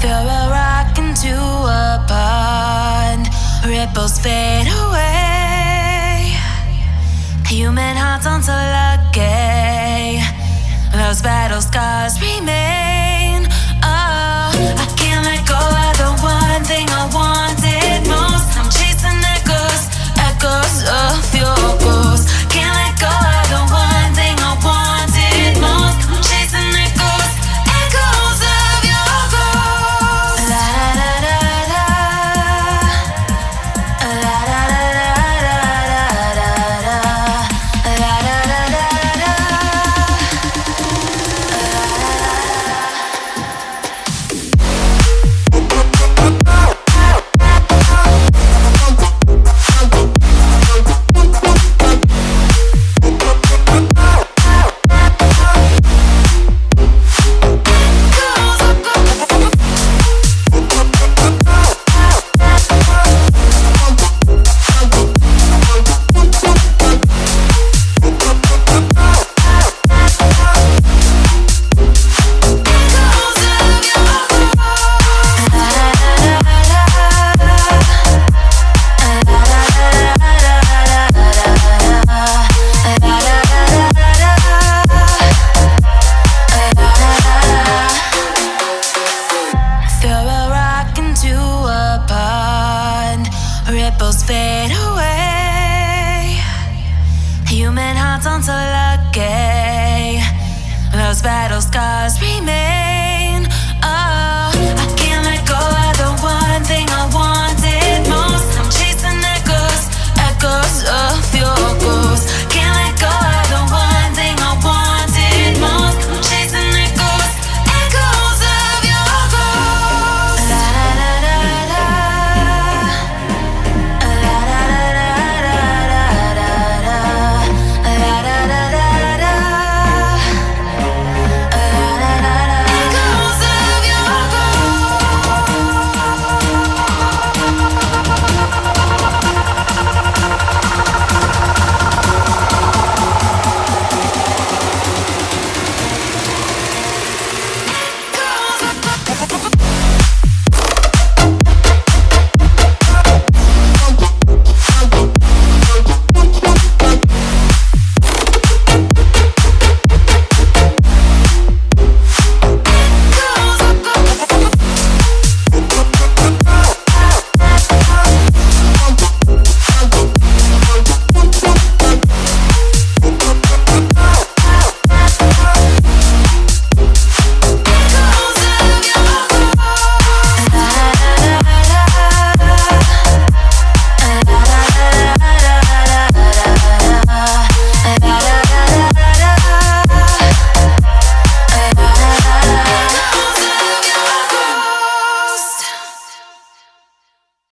Throw a rock into a pond, ripples fade away. ripples fade away. Human hearts aren't so lucky. Those battle scars remain.